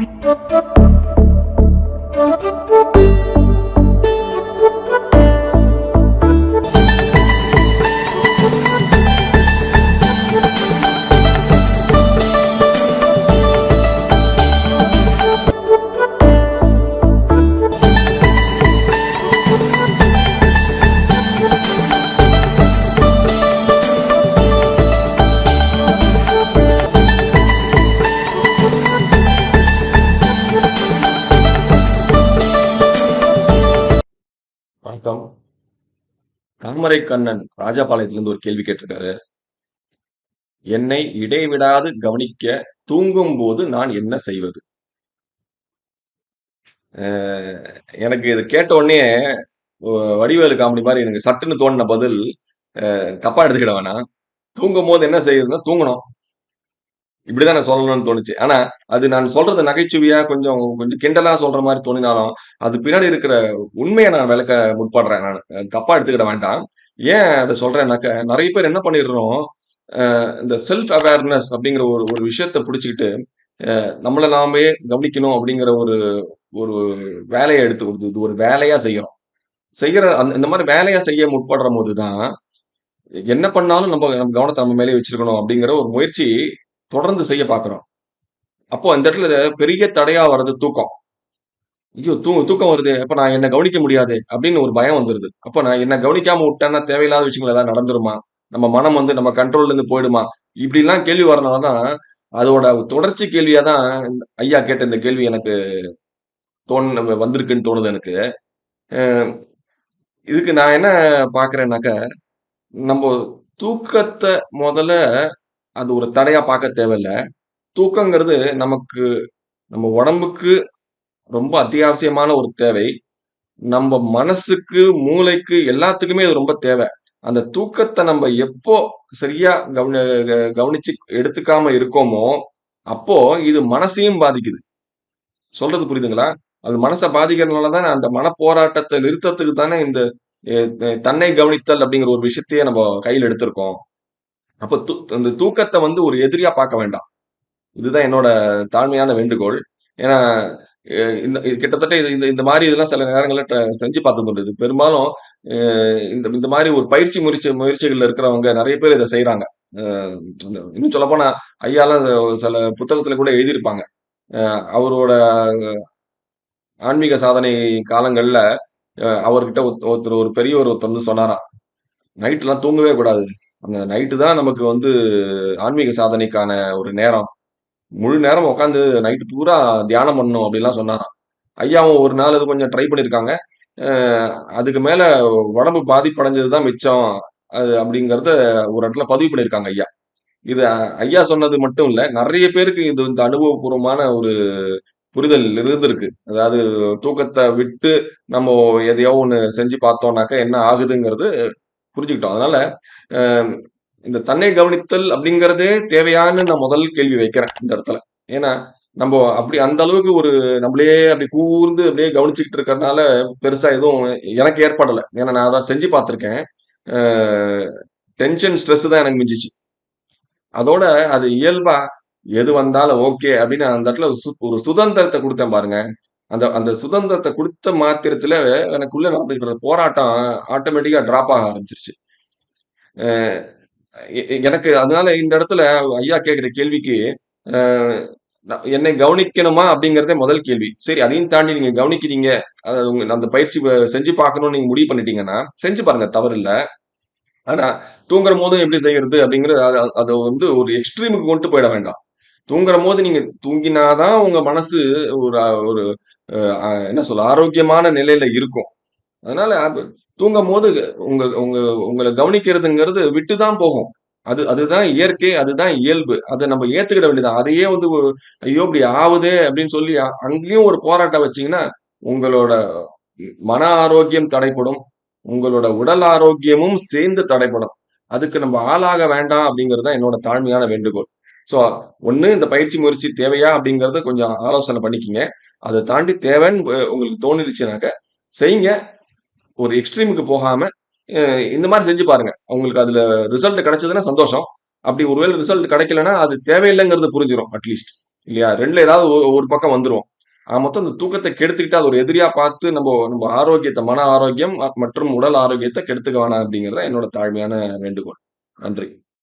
Thank you. தாமரை கண்ணன் ராஜபாளையத்திலிருந்து ஒரு கேள்வி கேட்டிருக்காரு. என்னை இடைவிடாது கவனிக்க தூங்கும் போது நான் என்ன செய்வது? எனக்கு இது கேட்ட உடனே வடிவேலு காமெடி மாதிரி எனக்கு சட்டுன்னு தோணின பதில் அஹ் தப்பா எடுத்துக்கிட வேணாம். தூங்கும் போது என்ன செய்யறதுன்னா தூங்கணும். இப்படிதான் நான் சொல்லணும்னு தோணுச்சு. ஆனா அது நான் சொல்றது நகைச்சுவையா கொஞ்சம் கொஞ்சம் கிண்டலா சொல்ற மாதிரி தோணினாலும் அது பின்னாடி இருக்கிற உண்மையை நான் விளக்க முற்படுறேன் நான். தப்பா எடுத்துக்கிட வேண்டாம். ஏன் அதை சொல்றேன்னாக்க நிறைய பேர் என்ன பண்ணிடுறோம் இந்த செல்ஃப் அவேர்னஸ் அப்படிங்கிற ஒரு ஒரு விஷயத்த பிடிச்சிக்கிட்டு நம்மளை நாமே கவனிக்கணும் அப்படிங்கிற ஒரு ஒரு வேலையை எடுத்து கொடுத்து இது ஒரு வேலையா செய்யறோம். செய்யற அந்த இந்த மாதிரி வேலையா செய்ய முற்படுற போதுதான் என்ன பண்ணாலும் நம்ம நம்ம கவனத்தை நம்ம மேலே வச்சிருக்கணும் அப்படிங்கிற ஒரு முயற்சி தொடர்ந்து செய்ய பார்க்குறோம் அப்போ அந்த இடத்துல பெரிய தடையா வர்றது தூக்கம். ஐயோ தூ தூக்கம் வருது. அப்போ நான் என்ன கவனிக்க முடியாது அப்படின்னு ஒரு பயம் வந்துருது. அப்போ நான் என்ன கவனிக்காம விட்டேன்னா தேவையில்லாத விஷயங்கள் ஏதாவது நடந்துருமா? நம்ம மனம் வந்து நம்ம கண்ட்ரோல்ல இருந்து போயிடுமா? இப்படிலாம் கேள்வி வரனால தான் அதோட தொடர்ச்சி கேள்வியா தான் ஐயா கேட்ட இந்த கேள்வி எனக்கு தோணு வந்திருக்குன்னு தோணுது எனக்கு. இதுக்கு நான் என்ன பாக்குறேன்னாக்க நம்ம தூக்கத்தை முதல்ல அது ஒரு தடையா பார்க்க தேவையில்ல. தூக்கங்கிறது நமக்கு நம்ம உடம்புக்கு ரொம்ப அத்தியாவசியமான ஒரு தேவை. நம்ம மனசுக்கு மூளைக்கு எல்லாத்துக்குமே இது ரொம்ப தேவை. அந்த தூக்கத்தை நம்ம எப்போ சரியா கவனி க- கவனிச்சு எடுத்துக்காம இருக்கோமோ அப்போ இது மனசையும் பாதிக்குது. சொல்றது புரியுதுங்களா? அது மனசை பாதிக்கிறதுனால தானே அந்த மனப்போராட்டத்தை நிறுத்தத்துக்கு தானே இந்த தன்னை கவனித்தல் அப்படிங்கிற ஒரு விஷயத்தையே நம்ம கையில் எடுத்திருக்கோம். அப்ப தூ இந்த தூக்கத்தை வந்து ஒரு எதிரியா பார்க்க வேண்டாம். இதுதான் என்னோட தாழ்மையான வேண்டுகோள். ஏன்னா இந்த கிட்டத்தட்ட இது இந்த இந்த மாதிரி இதெல்லாம் சில நேரங்களில் ட- செஞ்சு பார்த்தது இது பெரும்பாலும் இந்த இந்த மாதிரி ஒரு பயிற்சி முயற்சி முயற்சிகள்ல இருக்கிறவங்க நிறைய பேர் இதை செய்யறாங்க இன்னும் சொல்ல போனா ஐயாலாம் சில புத்தகத்துல கூட எழுதியிருப்பாங்க. அவரோட ஆன்மீக சாதனை காலங்கள்ல அவர்கிட்ட ஒருத்த- ஒருத்தர் ஒரு பெரியவர் ஒருத்தர் வந்து சொன்னாராம். நைட்லாம் தூங்கவே கூடாது. அந்த நைட்டு தான் நமக்கு வந்து ஆன்மீக சாதனைக்கான ஒரு நேரம். முழு நேரம் உட்காந்து நைட்டு பூரா தியானம் பண்ணணும் அப்படிலாம் சொன்னாராம். ஐயாவும் ஒரு நாள் அது கொஞ்சம் ட்ரை பண்ணியிருக்காங்க அதுக்கு மேலே உடம்பு பாதிப்படைஞ்சது தான் மிச்சம். அது அப்படிங்கிறத ஒரு இடத்துல பதிவு பண்ணியிருக்காங்க ஐயா. இது ஐயா சொன்னது மட்டும் இல்லை நிறைய பேருக்கு இது இந்த அனுபவபூர்வமான ஒரு புரிதல் இருந்திருக்கு. அதாவது தூக்கத்தை விட்டு நம்ம எதையோ ஒன்று செஞ்சு பார்த்தோம்னாக்க என்ன ஆகுதுங்கிறது புரிஞ்சுக்கிட்டோம். அதனால இந்த தன்னை கவனித்தல் அப்படிங்கிறதே தேவையான்னு நான் முதல் கேள்வி வைக்கிறேன் இந்த இடத்துல. ஏன்னா நம்ம அப்படி அந்த அளவுக்கு ஒரு நம்மளே அப்படி கூர்ந்து அப்படியே கவனிச்சுக்கிட்டு இருக்கறனால பெருசா எதுவும் எனக்கு ஏற்படலை. ஏன்னா நான் அதான் செஞ்சு பார்த்திருக்கேன். டென்ஷன் ஸ்ட்ரெஸ் தான் எனக்கு மிஞ்சிச்சு. அதோட அது இயல்பா எது வந்தாலும் ஓகே அப்படின்னு அந்த இடத்துல ஒரு சு- ஒரு சுதந்திரத்தை கொடுத்தேன் பாருங்க. அந்த அந்த சுதந்திரத்தை கொடுத்த மாத்திரத்துல எனக்குள்ள நடந்துகிட்டு இருந்த போராட்டம் ஆட்டோமேட்டிக்கா டிராப் ஆக ஆரம்பிச்சிருச்சு. எனக்கு அதனால இந்த இடத்துல ஐயா கேட்குற கேள்விக்கு நான் என்னை கவனிக்கணுமா அப்படிங்கிறதே முதல் கேள்வி. சரி அதையும் தாண்டி நீங்க கவனிக்கிறீங்க. அதாவது உங்க அந்த பயிற்சி செஞ்சு பார்க்கணும்னு நீங்க முடிவு பண்ணிட்டீங்கன்னா செஞ்சு பாருங்க தவறு இல்லை. ஆனா தூங்குற போதும் எப்படி செய்யறது அப்படிங்கிறது அது அதை வந்து ஒரு எக்ஸ்ட்ரீமுக்கு கொண்டு போயிட வேண்டாம். தூங்குற போது நீங்க தூங்கினாதான் உங்க மனசு ஒரு ஒரு என்ன சொல்ல ஆரோக்கியமான நிலையில இருக்கும். அதனால தூங்கும் போது உங்க உங்க உங்களை கவனிக்கிறதுங்கிறது விட்டுதான் போகும். அது அதுதான் இயற்கை அதுதான் இயல்பு. அதை நம்ம ஏத்துக்கிட வேண்டியது அதையே வந்து ஐயோ இப்படி ஆகுதே அப்படின்னு சொல்லி அங்கேயும் ஒரு போராட்டம் வச்சீங்கன்னா உங்களோட மன ஆரோக்கியம் தடைப்படும் உங்களோட உடல் ஆரோக்கியமும் சேர்ந்து தடைப்படும் அதுக்கு நம்ம ஆளாக வேண்டாம் அப்படிங்கிறது தான் என்னோட தாழ்மையான வேண்டுகோள். ஸோ ஒன்று இந்த பயிற்சி முயற்சி தேவையா அப்படிங்கிறத கொஞ்சம் ஆலோசனை பண்ணிக்கிங்க. அதை தாண்டி தேவைன்னு உங்களுக்கு தோணிடுச்சுனாக்க செய்யுங்க ஒரு எக்ஸ்ட்ரீமுக்கு போகாமல் இந்த மாதிரி செஞ்சு பாருங்க. உங்களுக்கு அதில் ரிசல்ட் கிடைச்சதுன்னா சந்தோஷம். அப்படி ஒருவேளை ரிசல்ட் கிடைக்கலன்னா அது தேவையில்லைங்கிறது புரிஞ்சிடும் அட்லீஸ்ட் இல்லையா? ரெண்டுல ஏதாவது ஒரு- பக்கம் வந்துரும். ஆக மொத்தம் இந்த தூக்கத்தை கெடுத்துக்கிட்டு அது ஒரு எதிரியா பார்த்து நம்ம நம்ம ஆரோக்கியத்தை மன ஆரோக்கியம் மற்றும் உடல் ஆரோக்கியத்தை கெடுத்துக்க வேணாம் அப்படிங்கிறத என்னோட தாழ்மையான வேண்டுகோள். நன்றி.